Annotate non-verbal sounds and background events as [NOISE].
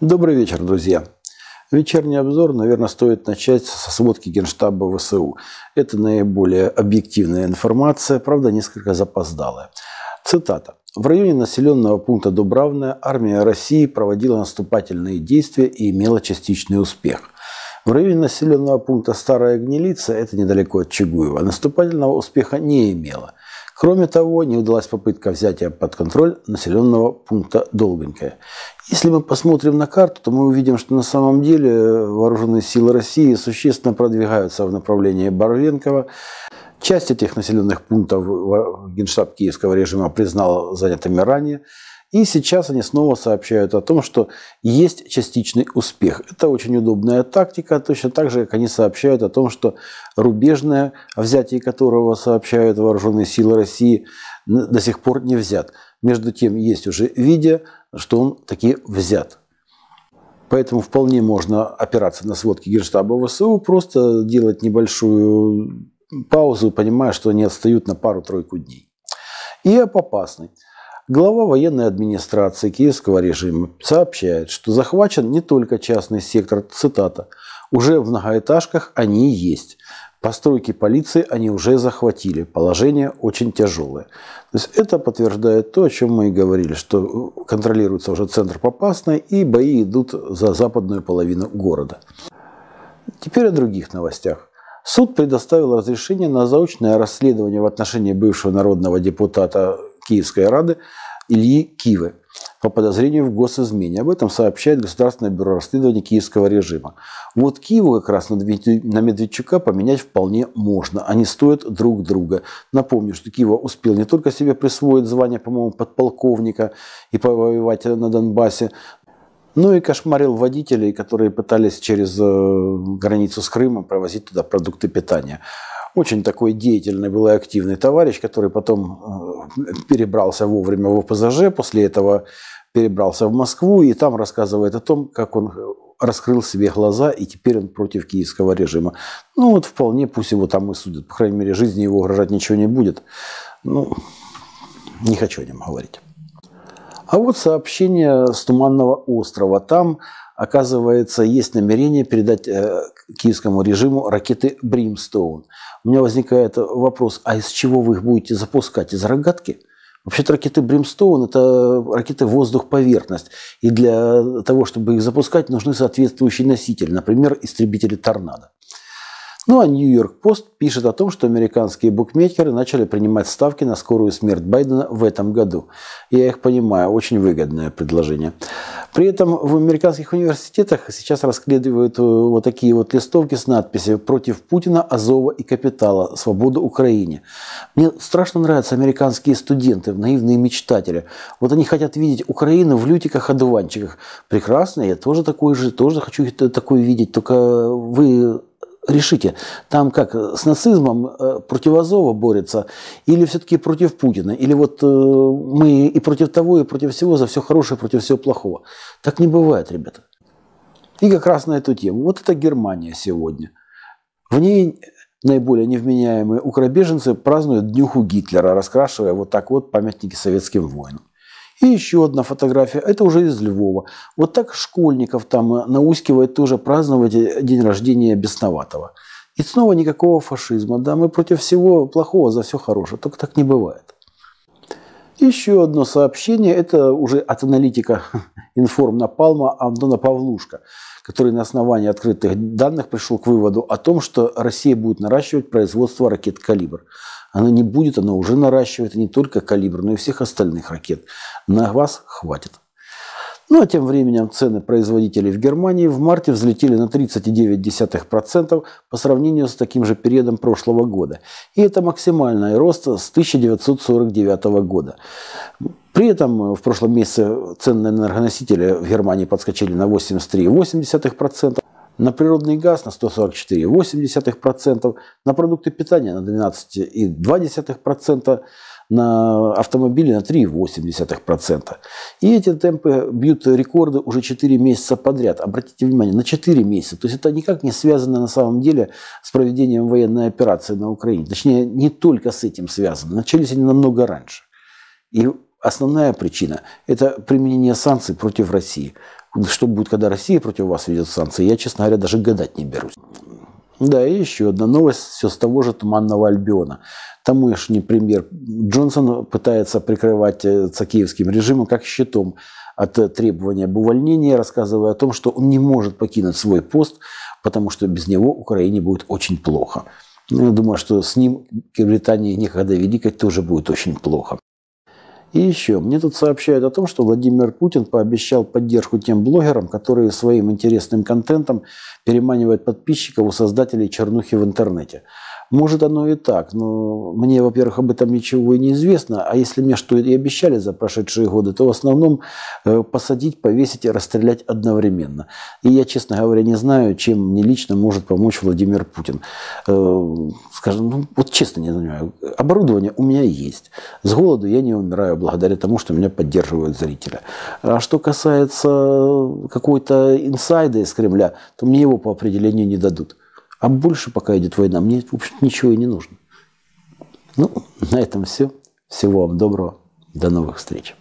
Добрый вечер, друзья. Вечерний обзор, наверное, стоит начать со сводки Генштаба ВСУ. Это наиболее объективная информация, правда, несколько запоздалая. Цитата. В районе населенного пункта Дубравная армия России проводила наступательные действия и имела частичный успех. В районе населенного пункта Старая Гнилица, это недалеко от Чугуева, наступательного успеха не имела. Кроме того, не удалась попытка взятия под контроль населенного пункта Долгонькое. Если мы посмотрим на карту, то мы увидим, что на самом деле вооруженные силы России существенно продвигаются в направлении Боровенкова. Часть этих населенных пунктов Генштаб киевского режима признал занятыми ранее. И сейчас они снова сообщают о том, что есть частичный успех. Это очень удобная тактика, точно так же, как они сообщают о том, что рубежное, о взятии которого сообщают вооруженные силы России, до сих пор не взят. Между тем, есть уже видео, что он таки взят. Поэтому вполне можно опираться на сводки Генштаба ВСУ, просто делать небольшую паузу, понимая, что они отстают на пару-тройку дней. И об опасной. Глава военной администрации киевского режима сообщает, что захвачен не только частный сектор, цитата, «уже в многоэтажках они есть. Постройки полиции они уже захватили. Положение очень тяжелое». То есть это подтверждает то, о чем мы и говорили, что контролируется уже центр Попасной и бои идут за западную половину города. Теперь о других новостях. Суд предоставил разрешение на заочное расследование в отношении бывшего народного депутата Киевской Рады Ильи Кивы по подозрению в госизмене. Об этом сообщает Государственное бюро расследования киевского режима. Вот Киеву как раз на Медведчука поменять вполне можно. Они стоят друг друга. Напомню, что Киева успел не только себе присвоить звание, по-моему, подполковника и повоевать на Донбассе, но и кошмарил водителей, которые пытались через э, границу с Крымом провозить туда продукты питания. Очень такой деятельный был и активный товарищ, который потом э, перебрался вовремя в ОПЗЖ, после этого перебрался в Москву и там рассказывает о том, как он э, раскрыл себе глаза, и теперь он против киевского режима. Ну вот вполне пусть его там и судят. По крайней мере, жизни его угрожать ничего не будет. Ну, не хочу о нем говорить. А вот сообщение с Туманного острова. Там оказывается, есть намерение передать э, киевскому режиму ракеты «Бримстоун». У меня возникает вопрос, а из чего вы их будете запускать? Из рогатки? Вообще-то ракеты «Бримстоун» – это ракеты воздух-поверхность. И для того, чтобы их запускать, нужны соответствующие носители, например, истребители «Торнадо». Ну а Нью-Йорк Пост пишет о том, что американские букмекеры начали принимать ставки на скорую смерть Байдена в этом году. Я их понимаю, очень выгодное предложение. При этом в американских университетах сейчас расследуют э, вот такие вот листовки с надписью «Против Путина, Азова и Капитала. Свобода Украине». Мне страшно нравятся американские студенты, наивные мечтатели. Вот они хотят видеть Украину в лютиках-одуванчиках. Прекрасно, я тоже такой же, тоже хочу такое видеть. Только вы решите, там как, с нацизмом э, против Азова борется или все-таки против Путина? Или вот э, мы и против того, и против всего, за все хорошее, против всего плохого? Так не бывает, ребята. И как раз на эту тему. Вот это Германия сегодня. В ней наиболее невменяемые укробеженцы празднуют днюху Гитлера, раскрашивая вот так вот памятники советским воинам. И еще одна фотография, это уже из Львова. Вот так школьников там э, наускивает тоже праздновать э, день рождения Бесноватого. И снова никакого фашизма. Да, мы против всего плохого, за все хорошее. Только так не бывает. Еще одно сообщение, это уже от аналитика [LAUGHS] Информ Напалма Антона Павлушка, который на основании открытых данных пришел к выводу о том, что Россия будет наращивать производство ракет «Калибр». Она не будет, она уже наращивает не только калибр, но и всех остальных ракет. На вас хватит. Ну а тем временем цены производителей в Германии в марте взлетели на 39% по сравнению с таким же периодом прошлого года. И это максимальный рост с 1949 года. При этом в прошлом месяце цены на энергоносители в Германии подскочили на 83,8%, на природный газ на 144,8%, на продукты питания на 12,2%, на автомобили на 3,8%. И эти темпы бьют рекорды уже 4 месяца подряд. Обратите внимание, на 4 месяца. То есть это никак не связано на самом деле с проведением военной операции на Украине. Точнее, не только с этим связано. Начались они намного раньше. И основная причина – это применение санкций против России. Что будет, когда Россия против вас ведет санкции, я, честно говоря, даже гадать не берусь. Да, и еще одна новость все с того же Туманного Альбиона. Тамошний премьер Джонсон пытается прикрывать э, киевским режимом как щитом от э, требования об увольнении, рассказывая о том, что он не может покинуть свой пост, потому что без него Украине будет очень плохо. Ну, я думаю, что с ним Британии никогда великой тоже будет очень плохо. И еще, мне тут сообщают о том, что Владимир Путин пообещал поддержку тем блогерам, которые своим интересным контентом переманивают подписчиков у создателей чернухи в интернете. Может оно и так, но мне, во-первых, об этом ничего и не известно, а если мне что и обещали за прошедшие годы, то в основном э, посадить, повесить и расстрелять одновременно. И я, честно говоря, не знаю, чем мне лично может помочь Владимир Путин. Э, скажем, ну, вот честно не знаю, оборудование у меня есть. С голоду я не умираю благодаря тому, что меня поддерживают зрители. А что касается какой-то инсайда из Кремля, то мне его по определению не дадут. А больше, пока идет война, мне, в общем, [LAUGHS] ничего и не нужно. Ну, на этом все. Всего вам доброго. До новых встреч.